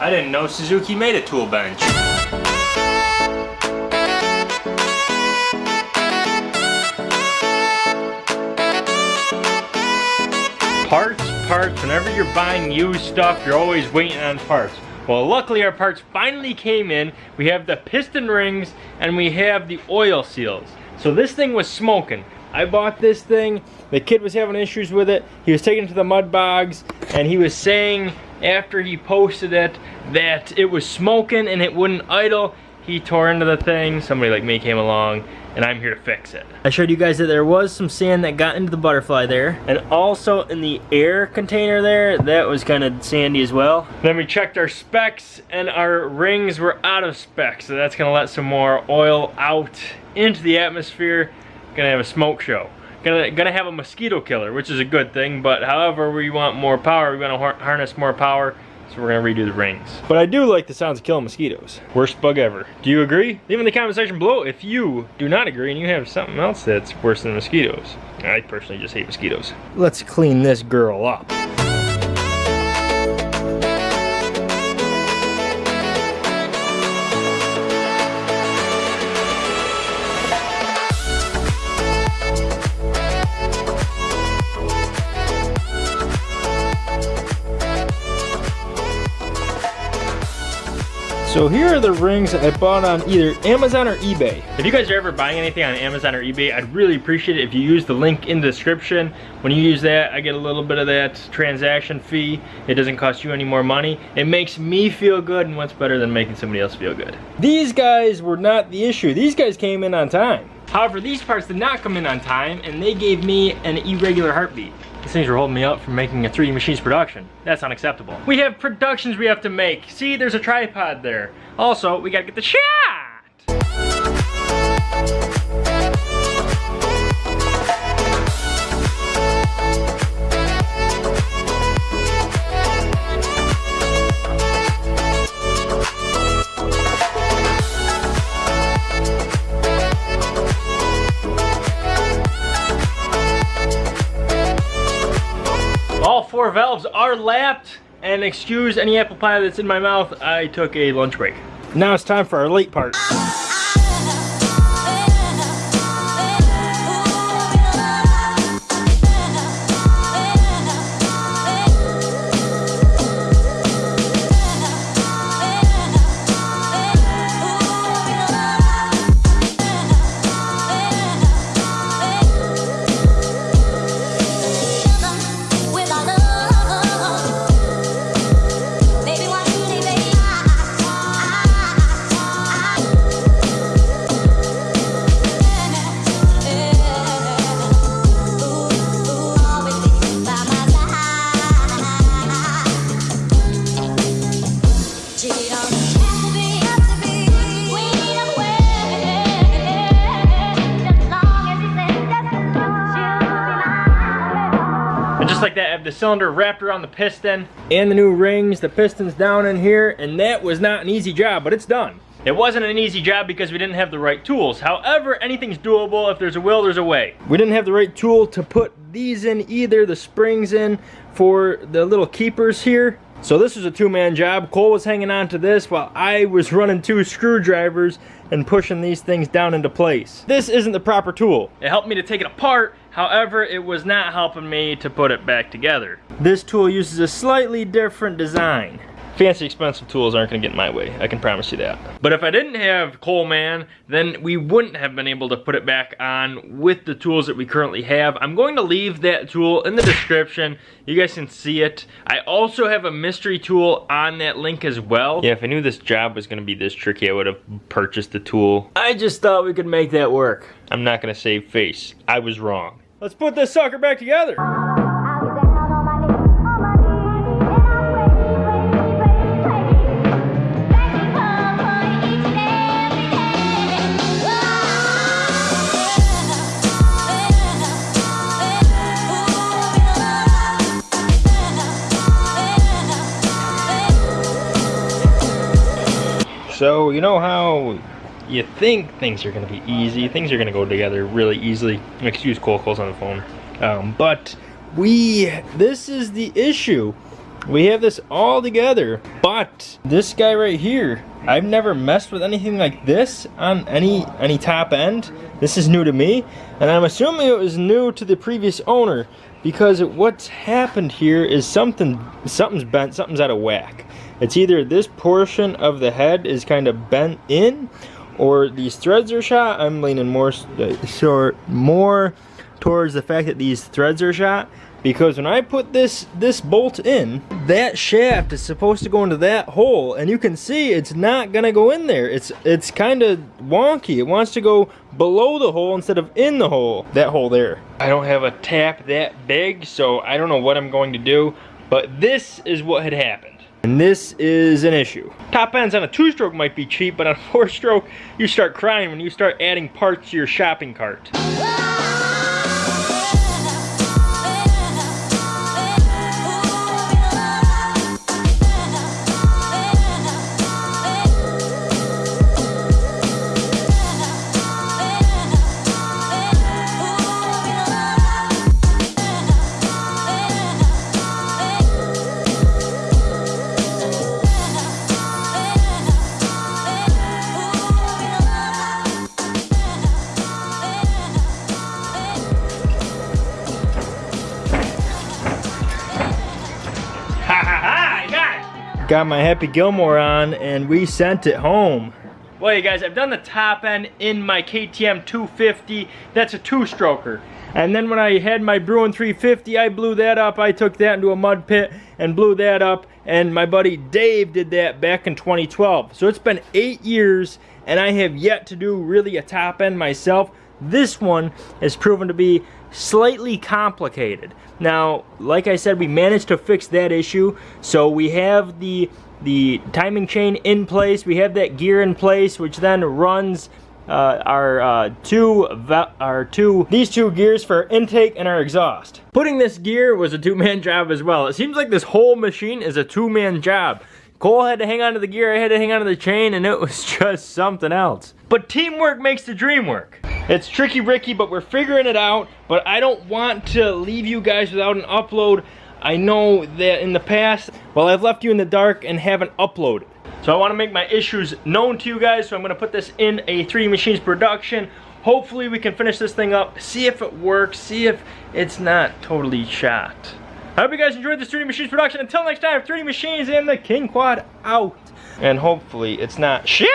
I didn't know Suzuki made a tool bench. Parts, parts, whenever you're buying used stuff, you're always waiting on parts. Well, luckily our parts finally came in. We have the piston rings and we have the oil seals. So this thing was smoking. I bought this thing, the kid was having issues with it. He was taking it to the mud bogs and he was saying after he posted it that it was smoking and it wouldn't idle. He tore into the thing, somebody like me came along and I'm here to fix it. I showed you guys that there was some sand that got into the butterfly there. And also in the air container there, that was kind of sandy as well. Then we checked our specs and our rings were out of specs. So that's gonna let some more oil out into the atmosphere. Gonna have a smoke show. Gonna, gonna have a mosquito killer, which is a good thing, but however we want more power, we wanna harness more power, so we're gonna redo the rings. But I do like the sounds of killing mosquitoes. Worst bug ever. Do you agree? Leave in the comment section below if you do not agree and you have something else that's worse than mosquitoes. I personally just hate mosquitoes. Let's clean this girl up. So here are the rings I bought on either Amazon or eBay. If you guys are ever buying anything on Amazon or eBay, I'd really appreciate it if you use the link in the description. When you use that, I get a little bit of that transaction fee. It doesn't cost you any more money. It makes me feel good, and what's better than making somebody else feel good? These guys were not the issue. These guys came in on time. However, these parts did not come in on time, and they gave me an irregular heartbeat. These things are holding me up from making a 3D Machines production. That's unacceptable. We have productions we have to make. See, there's a tripod there. Also, we gotta get the shot! Four valves are lapped and excuse any apple pie that's in my mouth, I took a lunch break. Now it's time for our late part. The cylinder wrapped around the piston and the new rings, the piston's down in here, and that was not an easy job, but it's done. It wasn't an easy job because we didn't have the right tools. However, anything's doable. If there's a will, there's a way. We didn't have the right tool to put these in either, the springs in for the little keepers here. So this was a two-man job. Cole was hanging on to this while I was running two screwdrivers and pushing these things down into place. This isn't the proper tool. It helped me to take it apart However, it was not helping me to put it back together. This tool uses a slightly different design. Fancy expensive tools aren't gonna get in my way, I can promise you that. But if I didn't have Coleman, then we wouldn't have been able to put it back on with the tools that we currently have. I'm going to leave that tool in the description. You guys can see it. I also have a mystery tool on that link as well. Yeah, if I knew this job was gonna be this tricky, I would have purchased the tool. I just thought we could make that work. I'm not gonna save face. I was wrong. Let's put this sucker back together. You know how you think things are going to be easy, things are going to go together really easily. Excuse Cole Cole's on the phone. Um, but we, this is the issue. we have this all together. But this guy right here, I've never messed with anything like this on any any top end. This is new to me, and I'm assuming it was new to the previous owner because what's happened here is something something's bent, something's out of whack. It's either this portion of the head is kind of bent in or these threads are shot. I'm leaning more uh, short more towards the fact that these threads are shot because when I put this this bolt in that shaft is supposed to go into that hole and you can see it's not gonna go in there. It's it's kind of wonky. It wants to go below the hole instead of in the hole that hole there. I don't have a tap that big so I don't know what I'm going to do but this is what had happened and this is an issue. Top ends on a two-stroke might be cheap, but on a four-stroke, you start crying when you start adding parts to your shopping cart. Got my Happy Gilmore on and we sent it home. Well, you guys, I've done the top end in my KTM 250. That's a two-stroker. And then when I had my Bruin 350, I blew that up. I took that into a mud pit and blew that up. And my buddy Dave did that back in 2012. So it's been eight years and I have yet to do really a top end myself. This one has proven to be slightly complicated. Now, like I said, we managed to fix that issue. So we have the the timing chain in place. We have that gear in place, which then runs uh, our uh, two our two these two gears for intake and our exhaust. Putting this gear was a two-man job as well. It seems like this whole machine is a two-man job. Cole had to hang on to the gear, I had to hang on to the chain, and it was just something else. But teamwork makes the dream work. It's tricky Ricky, but we're figuring it out. But I don't want to leave you guys without an upload. I know that in the past, well, I've left you in the dark and haven't uploaded. So I want to make my issues known to you guys, so I'm going to put this in a 3D Machines production. Hopefully we can finish this thing up, see if it works, see if it's not totally shot. I hope you guys enjoyed this 3D Machines production. Until next time, 3D Machines and the King Quad out. And hopefully it's not shit.